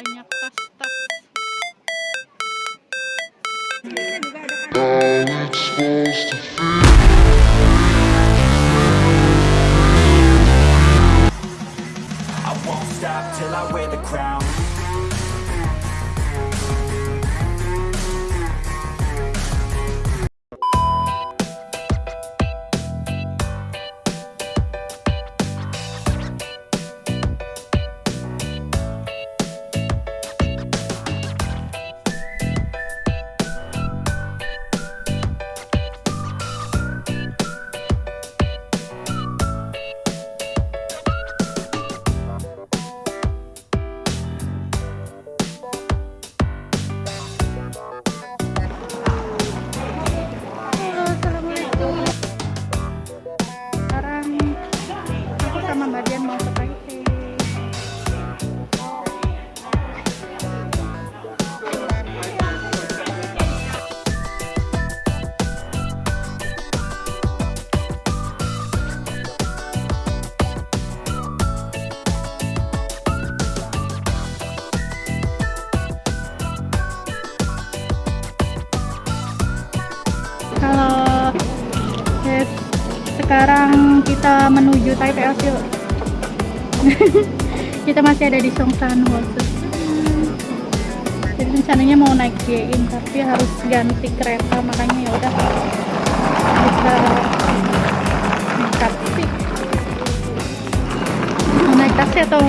banyak tas-tas it's supposed to feel. I won't stop till I wear the crown sekarang kita menuju Taipei Osio. kita masih ada di Songsan Hosu. Jadi rencananya mau naik JIN tapi harus ganti kereta makanya ya udah kita naik taksi. Naik taksi atau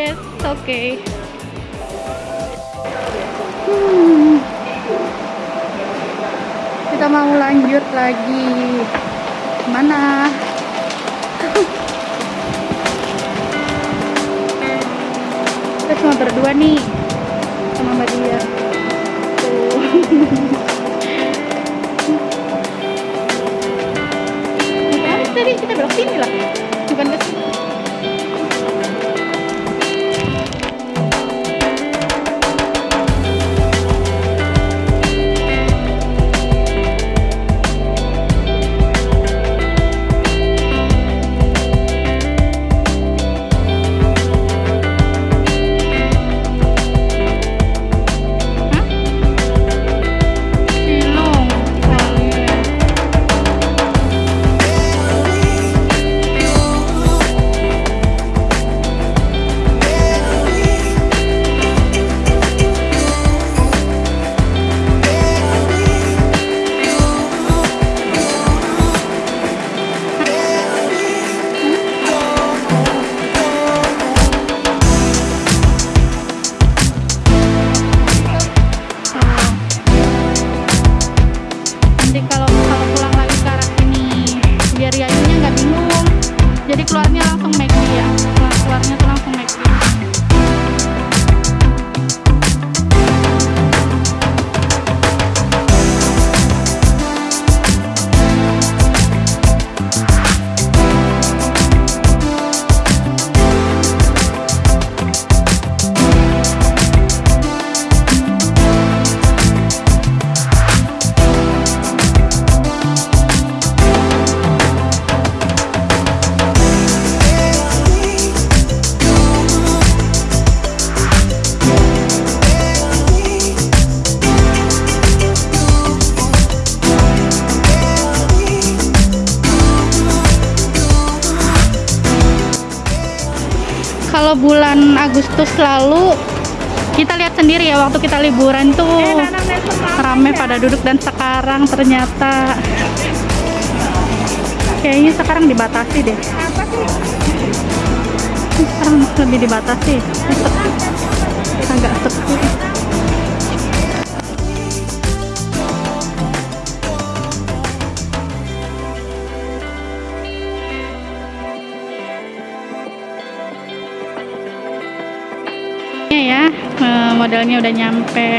yes, okay. Hmm. Kita mau lanjut lagi. Mana? Kita cuma berdua nih sama Mbak Dia. Tuh. Tadi kita belok sini lah, bulan Agustus lalu kita lihat sendiri ya waktu kita liburan tuh. Rame pada duduk dan sekarang ternyata kayaknya sekarang dibatasi deh. Sekarang lebih dibatasi. Agak sepi modelnya udah nyampe.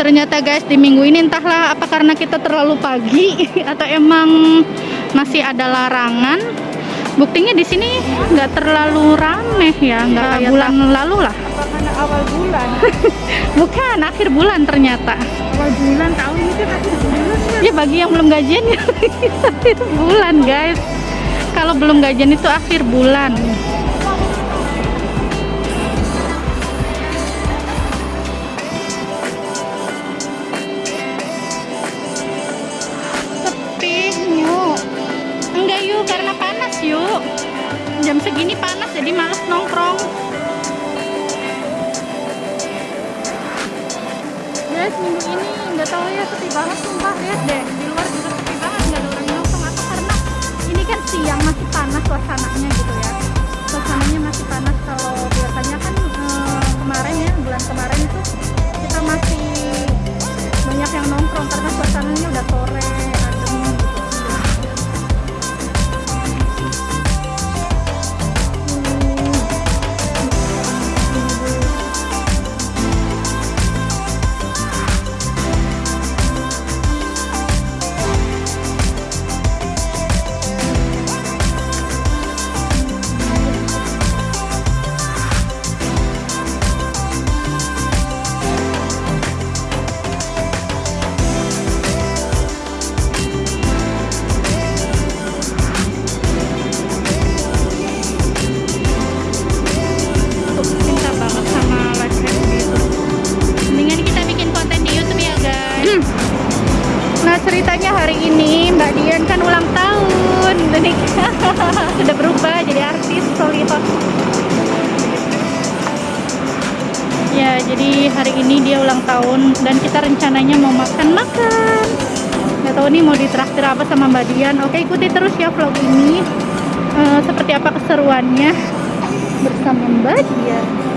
Ternyata guys di minggu ini entahlah apa karena kita terlalu pagi atau emang masih ada larangan. Buktinya di sini nggak terlalu rame ya nggak kayak bulan lalu lah. Karena awal bulan? Bukan akhir bulan ternyata. Awal bulan tahun ini kan akhir bulan ya ya bagi yang belum gajian ya akhir bulan guys. Kalau belum gajian itu akhir bulan ini dia ulang tahun dan kita rencananya mau makan-makan nggak tahu nih mau ditraktir apa sama Mbak Dian. Oke ikuti terus ya vlog ini. Eh, seperti apa keseruannya bersama Mbak Dian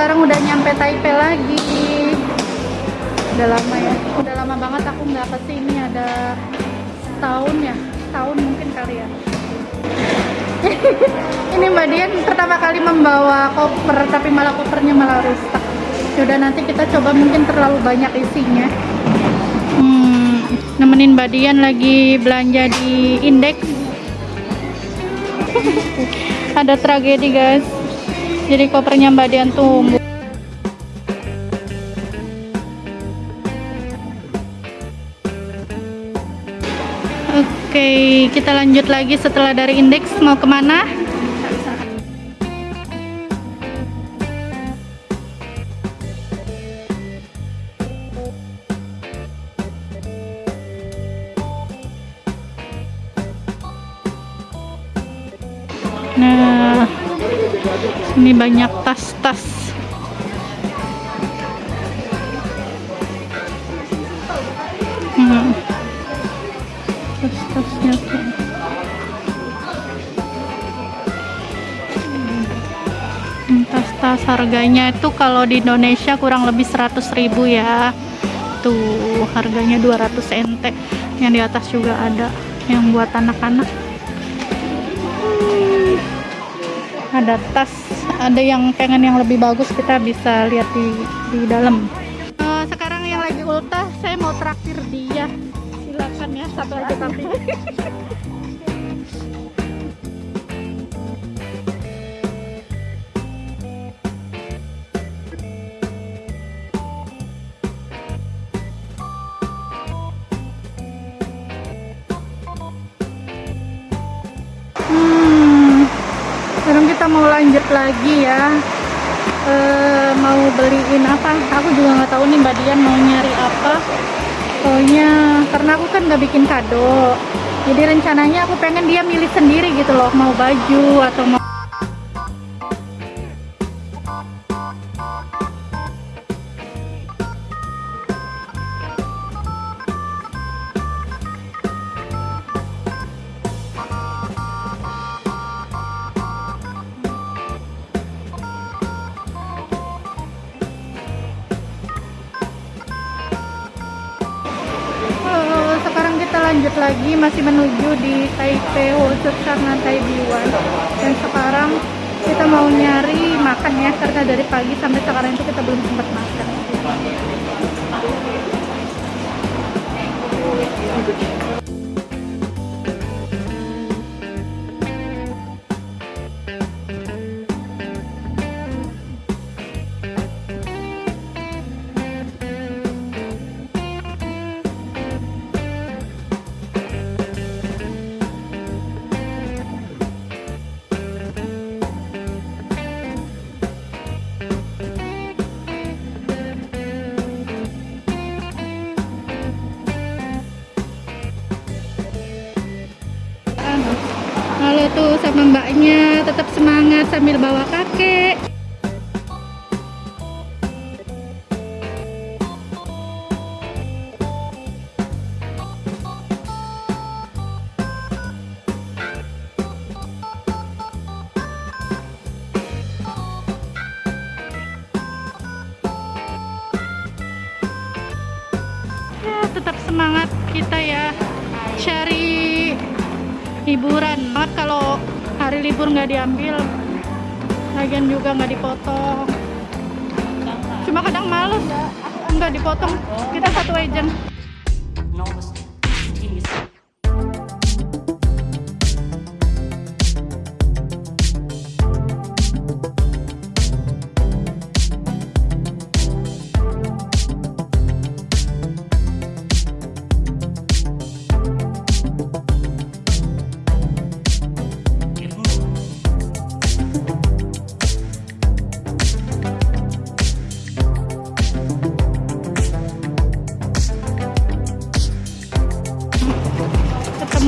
sekarang udah nyampe Taipei lagi. Udah lama ya. Udah lama banget aku nggak ke sini ada setahun ya setahun mungkin kali ya. Ini Mbak Dian pertama kali membawa koper tapi malah kopernya malah rusak. Yaudah nanti kita coba mungkin terlalu banyak isinya. Hmm, nemenin Mbak Dian lagi belanja di indeks. Ada tragedi guys jadi kopernya Mbak Dian tumbuh Oke, kita lanjut lagi setelah dari indeks mau ke mana? Nah, ini banyak tas-tas. Hmm. Tas-tasnya tuh. Hmm, tas-tas harganya itu kalau di Indonesia kurang lebih 100.000 ya. Tuh, harganya 200 ente. Yang di atas juga ada yang buat anak-anak. Hmm ada tas ada yang pengen yang lebih bagus kita bisa lihat di di dalam. Eh, sekarang yang lagi ultah saya mau traktir dia. Silakan ya satu aja tapi mau lanjut lagi ya. Eh, mau beliin apa? Aku juga nggak tahu nih Mbak Dian mau nyari apa. Pokoknya karena aku kan nggak bikin kado. Jadi rencananya aku pengen dia milih sendiri gitu loh, mau baju atau mau lanjut lagi masih menuju di Taipei Hotel karena Taiwan. Dan sekarang kita mau nyari makan ya karena dari pagi sampai sekarang itu kita belum sempat makan sama mbaknya tetap semangat sambil bawa kakek. Ya tetap semangat kita ya cari hiburan. Kalau hari libur nggak diambil lagian juga nggak dipotong. Cuma kadang males nggak dipotong. Kita satu agent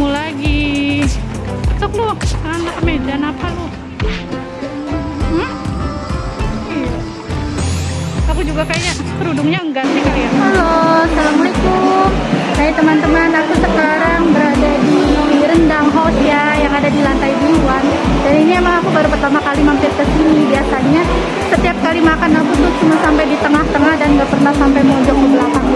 ketemu lagi. Tuk lu, anak Medan apa lu? Hmm? Iya. Aku juga kayaknya kerudungnya enggak sih kalian. Halo, Assalamualaikum. Hai teman-teman, aku sekarang berada di Rendang House ya Yang ada di lantai 2 Dan ini emang aku baru pertama kali mampir ke sini. Biasanya setiap kali makan aku tuh cuma sampai di tengah-tengah dan gak pernah sampai mojok ke belakang.